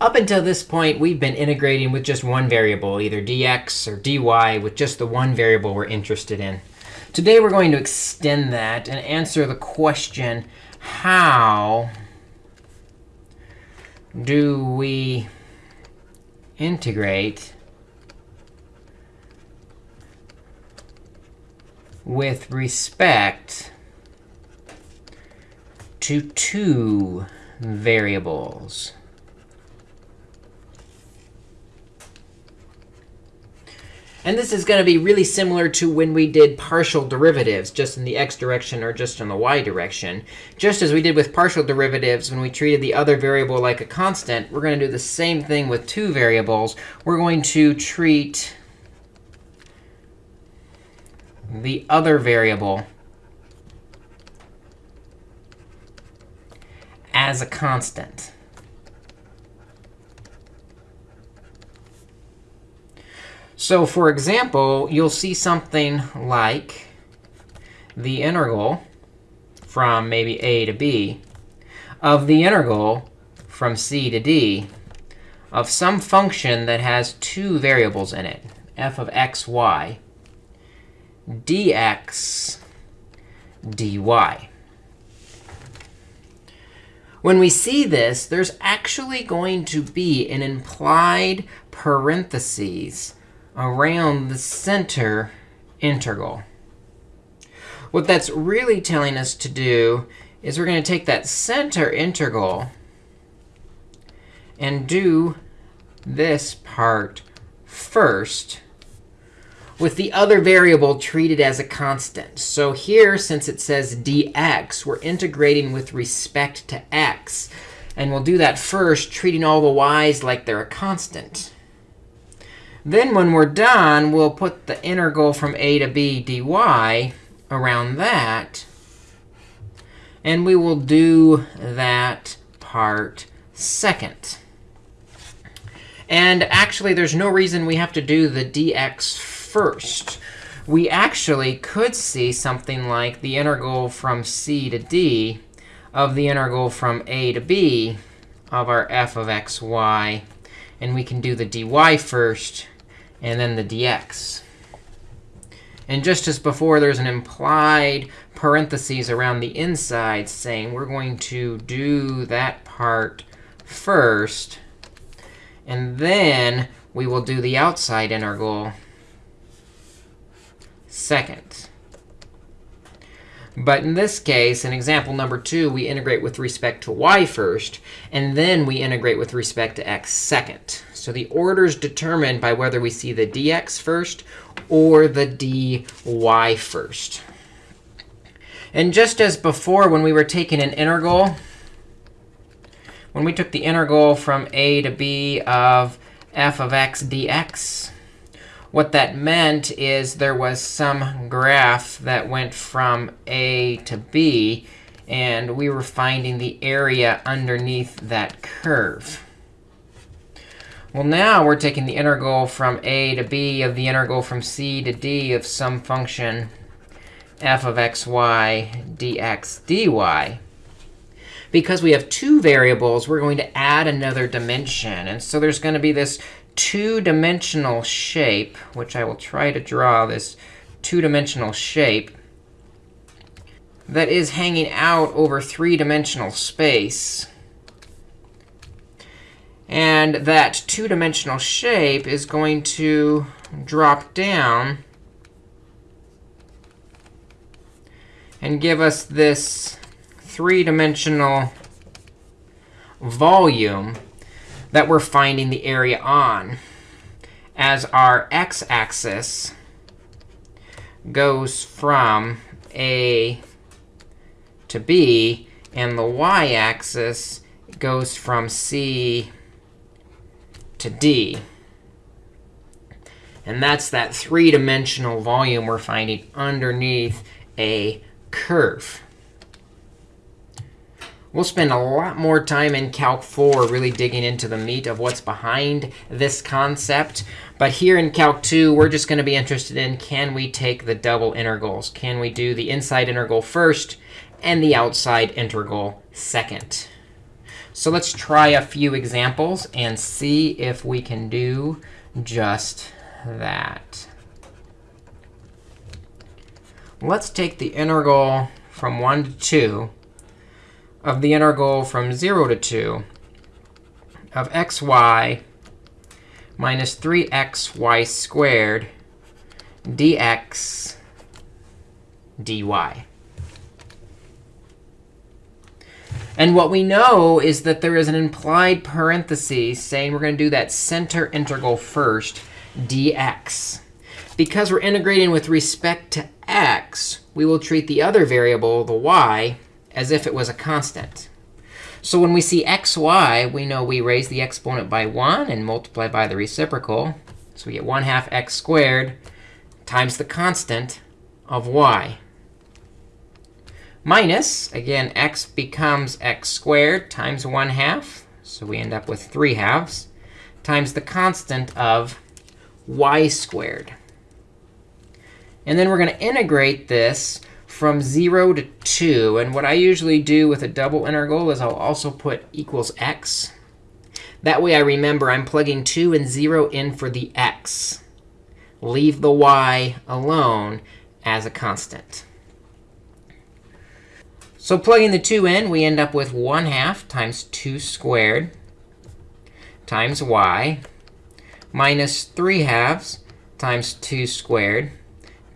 Up until this point, we've been integrating with just one variable, either dx or dy, with just the one variable we're interested in. Today, we're going to extend that and answer the question, how do we integrate with respect to two variables? And this is going to be really similar to when we did partial derivatives, just in the x direction or just in the y direction. Just as we did with partial derivatives when we treated the other variable like a constant, we're going to do the same thing with two variables. We're going to treat the other variable as a constant. So for example, you'll see something like the integral from maybe a to b of the integral from c to d of some function that has two variables in it, f of x, y, dx, dy. When we see this, there's actually going to be an implied parentheses around the center integral. What that's really telling us to do is we're going to take that center integral and do this part first with the other variable treated as a constant. So here, since it says dx, we're integrating with respect to x. And we'll do that first, treating all the y's like they're a constant. Then when we're done, we'll put the integral from a to b dy around that. And we will do that part second. And actually, there's no reason we have to do the dx first. We actually could see something like the integral from c to d of the integral from a to b of our f of x, y. And we can do the dy first and then the dx. And just as before, there's an implied parentheses around the inside saying we're going to do that part first. And then we will do the outside integral second. But in this case, in example number two, we integrate with respect to y first, and then we integrate with respect to x second. So the order is determined by whether we see the dx first or the dy first. And just as before, when we were taking an integral, when we took the integral from a to b of f of x dx, what that meant is there was some graph that went from a to b, and we were finding the area underneath that curve. Well, now we're taking the integral from a to b of the integral from c to d of some function f of xy dx dy. Because we have two variables, we're going to add another dimension. And so there's going to be this two-dimensional shape, which I will try to draw this two-dimensional shape that is hanging out over three-dimensional space. And that two-dimensional shape is going to drop down and give us this three-dimensional volume that we're finding the area on as our x-axis goes from A to B, and the y-axis goes from C to D. And that's that three-dimensional volume we're finding underneath a curve. We'll spend a lot more time in Calc 4 really digging into the meat of what's behind this concept. But here in Calc 2, we're just going to be interested in, can we take the double integrals? Can we do the inside integral first and the outside integral second? So let's try a few examples and see if we can do just that. Let's take the integral from 1 to 2 of the integral from 0 to 2 of xy minus 3xy squared dx dy. And what we know is that there is an implied parenthesis saying we're going to do that center integral first, dx. Because we're integrating with respect to x, we will treat the other variable, the y, as if it was a constant. So when we see xy, we know we raise the exponent by 1 and multiply by the reciprocal. So we get 1 half x squared times the constant of y. Minus, again, x becomes x squared times 1 half. So we end up with 3 halves times the constant of y squared. And then we're going to integrate this from 0 to 2. And what I usually do with a double integral is I'll also put equals x. That way I remember I'm plugging 2 and 0 in for the x. Leave the y alone as a constant. So plugging the 2 in, we end up with 1 half times 2 squared times y minus 3 halves times 2 squared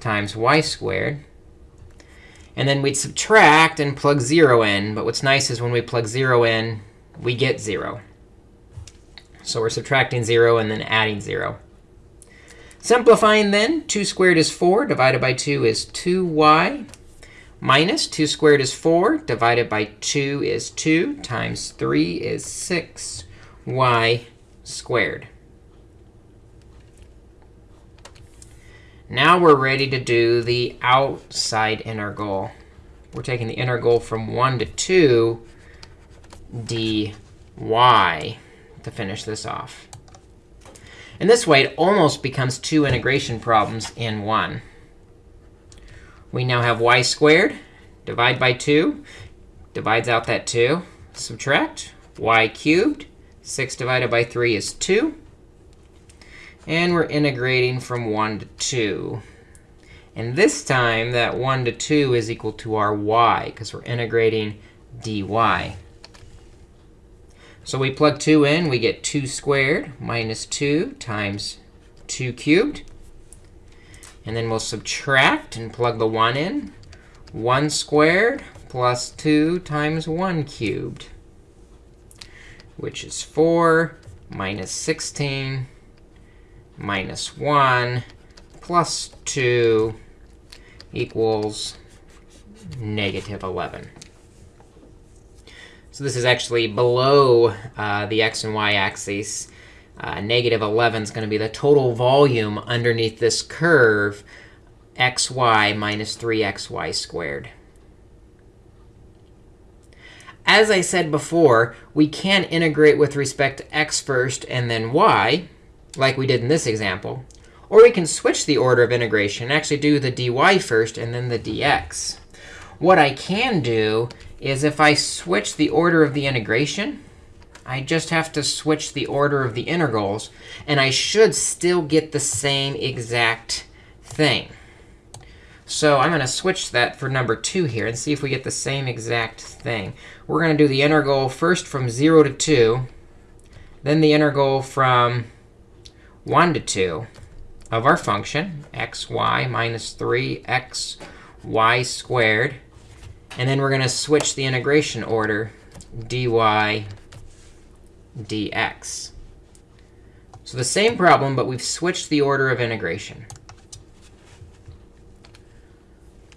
times y squared and then we'd subtract and plug 0 in. But what's nice is when we plug 0 in, we get 0. So we're subtracting 0 and then adding 0. Simplifying then, 2 squared is 4, divided by 2 is 2y, minus 2 squared is 4, divided by 2 is 2, times 3 is 6y squared. Now we're ready to do the outside integral. We're taking the integral from 1 to 2 dy to finish this off. And this way, it almost becomes two integration problems in one. We now have y squared. Divide by 2. Divides out that 2. Subtract. y cubed. 6 divided by 3 is 2. And we're integrating from 1 to 2. And this time, that 1 to 2 is equal to our y, because we're integrating dy. So we plug 2 in. We get 2 squared minus 2 times 2 cubed. And then we'll subtract and plug the 1 in. 1 squared plus 2 times 1 cubed, which is 4 minus 16 minus 1 plus 2 equals negative 11. So this is actually below uh, the x and y axes. Uh, negative 11 is going to be the total volume underneath this curve, xy minus 3xy squared. As I said before, we can integrate with respect to x first and then y like we did in this example. Or we can switch the order of integration and actually do the dy first and then the dx. What I can do is if I switch the order of the integration, I just have to switch the order of the integrals. And I should still get the same exact thing. So I'm going to switch that for number 2 here and see if we get the same exact thing. We're going to do the integral first from 0 to 2, then the integral from 1 to 2 of our function, xy minus 3xy squared. And then we're going to switch the integration order, dy dx. So the same problem, but we've switched the order of integration.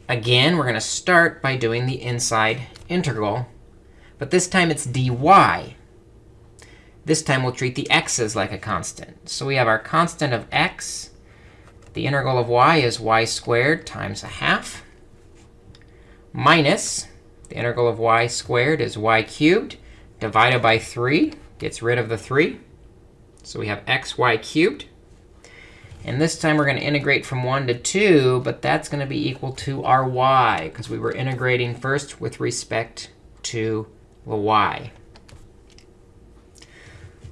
Again, we're going to start by doing the inside integral. But this time it's dy this time we'll treat the x's like a constant. So we have our constant of x. The integral of y is y squared times a half minus the integral of y squared is y cubed divided by 3. Gets rid of the 3. So we have xy cubed. And this time we're going to integrate from 1 to 2, but that's going to be equal to our y, because we were integrating first with respect to the y.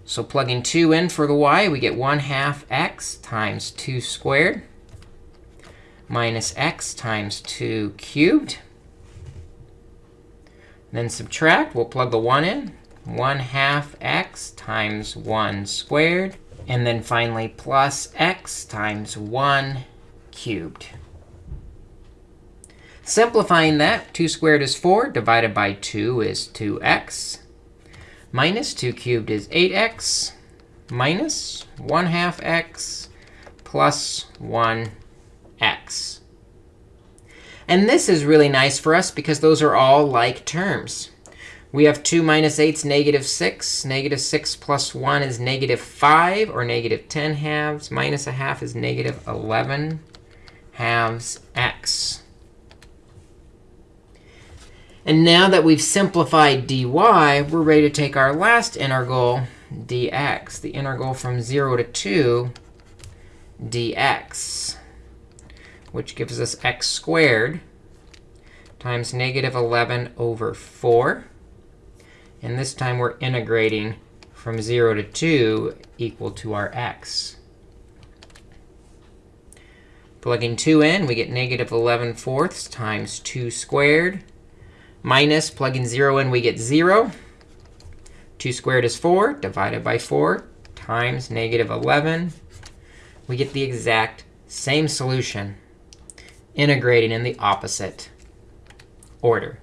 So plugging 2 in for the y, we get 1 half x times 2 squared minus x times 2 cubed. Then subtract. We'll plug the 1 in. 1 half x times 1 squared. And then finally, plus x times 1 cubed. Simplifying that, 2 squared is 4, divided by 2 is 2x. Minus 2 cubed is 8x, minus 1 half x plus 1x. And this is really nice for us because those are all like terms. We have 2 minus 8 is negative 6. Negative 6 plus 1 is negative 5, or negative 10 halves. Minus a half is negative 11 halves x. And now that we've simplified dy, we're ready to take our last integral, dx, the integral from 0 to 2 dx, which gives us x squared times negative 11 over 4. And this time, we're integrating from 0 to 2 equal to our x. Plugging 2 in, we get negative 11 fourths times 2 squared minus plugging 0 in, we get 0. 2 squared is 4, divided by 4 times negative 11. We get the exact same solution, integrating in the opposite order.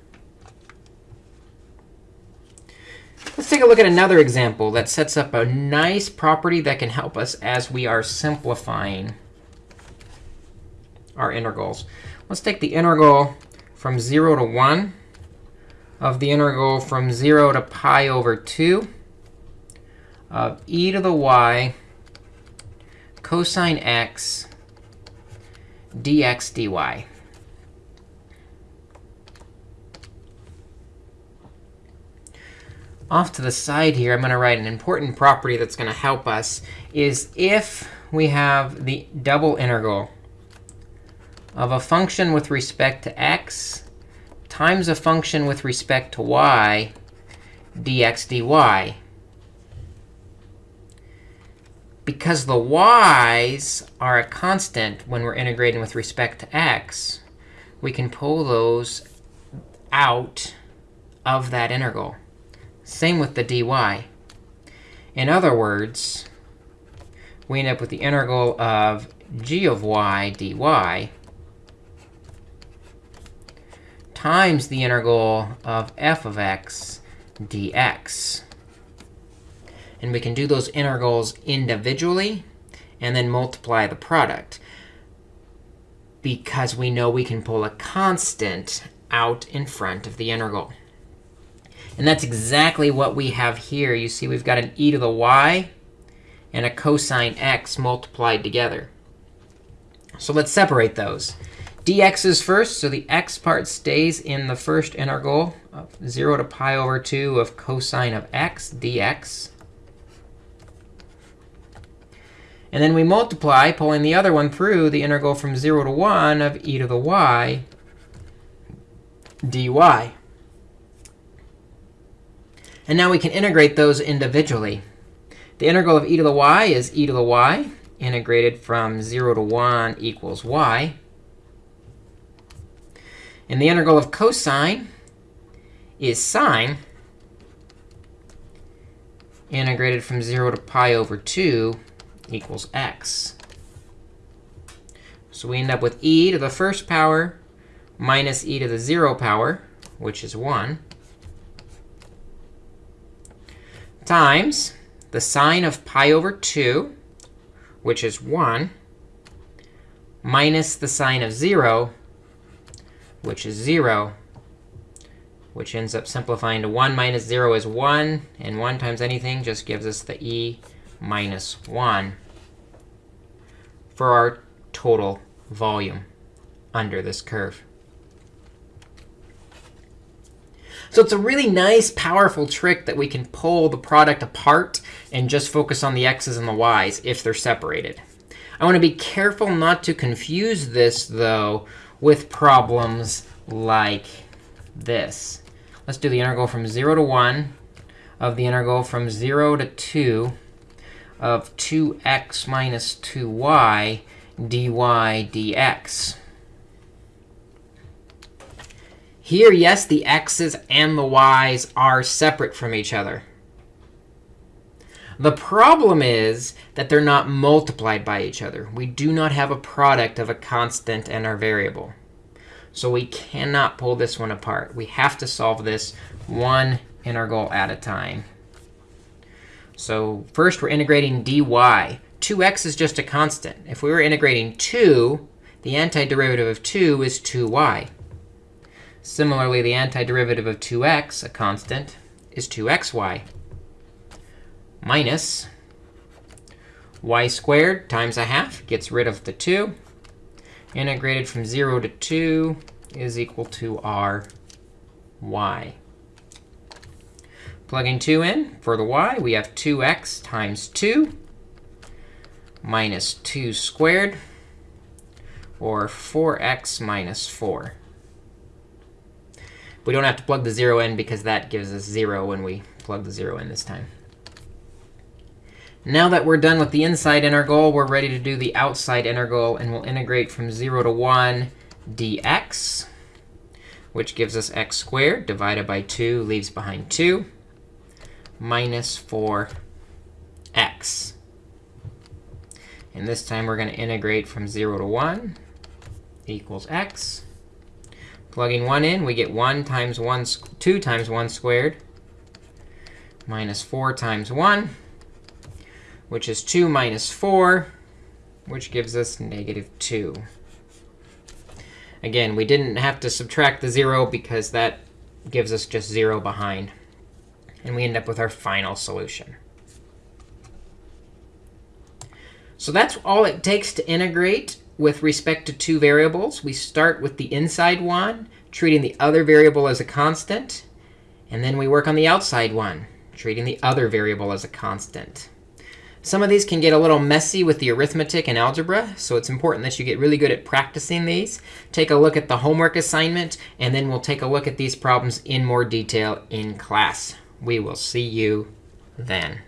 Let's take a look at another example that sets up a nice property that can help us as we are simplifying our integrals. Let's take the integral from 0 to 1 of the integral from 0 to pi over 2 of e to the y cosine x dx dy. Off to the side here, I'm going to write an important property that's going to help us is if we have the double integral of a function with respect to x times a function with respect to y dx dy. Because the y's are a constant when we're integrating with respect to x, we can pull those out of that integral. Same with the dy. In other words, we end up with the integral of g of y dy times the integral of f of x dx. And we can do those integrals individually and then multiply the product because we know we can pull a constant out in front of the integral. And that's exactly what we have here. You see we've got an e to the y and a cosine x multiplied together. So let's separate those dx is first, so the x part stays in the first integral of 0 to pi over 2 of cosine of x dx. And then we multiply, pulling the other one through, the integral from 0 to 1 of e to the y dy. And now we can integrate those individually. The integral of e to the y is e to the y, integrated from 0 to 1 equals y. And the integral of cosine is sine integrated from 0 to pi over 2 equals x. So we end up with e to the first power minus e to the 0 power, which is 1, times the sine of pi over 2, which is 1, minus the sine of 0, which is 0, which ends up simplifying to 1 minus 0 is 1. And 1 times anything just gives us the e minus 1 for our total volume under this curve. So it's a really nice, powerful trick that we can pull the product apart and just focus on the x's and the y's if they're separated. I want to be careful not to confuse this, though, with problems like this. Let's do the integral from 0 to 1 of the integral from 0 to 2 of 2x minus 2y dy dx. Here, yes, the x's and the y's are separate from each other. The problem is that they're not multiplied by each other. We do not have a product of a constant and our variable. So we cannot pull this one apart. We have to solve this one integral at a time. So first, we're integrating dy. 2x is just a constant. If we were integrating 2, the antiderivative of 2 is 2y. Similarly, the antiderivative of 2x, a constant, is 2xy minus y squared times a half gets rid of the 2. Integrated from 0 to 2 is equal to r y. Plugging 2 in for the y, we have 2x times 2 minus 2 squared, or 4x minus 4. We don't have to plug the 0 in because that gives us 0 when we plug the 0 in this time. Now that we're done with the inside integral, we're ready to do the outside integral. And we'll integrate from 0 to 1 dx, which gives us x squared divided by 2, leaves behind 2, minus 4x. And this time, we're going to integrate from 0 to 1 equals x. Plugging 1 in, we get 1 times 1, 2 times 1 squared minus 4 times 1 which is 2 minus 4, which gives us negative 2. Again, we didn't have to subtract the 0 because that gives us just 0 behind. And we end up with our final solution. So that's all it takes to integrate with respect to two variables. We start with the inside one, treating the other variable as a constant. And then we work on the outside one, treating the other variable as a constant. Some of these can get a little messy with the arithmetic and algebra, so it's important that you get really good at practicing these. Take a look at the homework assignment, and then we'll take a look at these problems in more detail in class. We will see you then.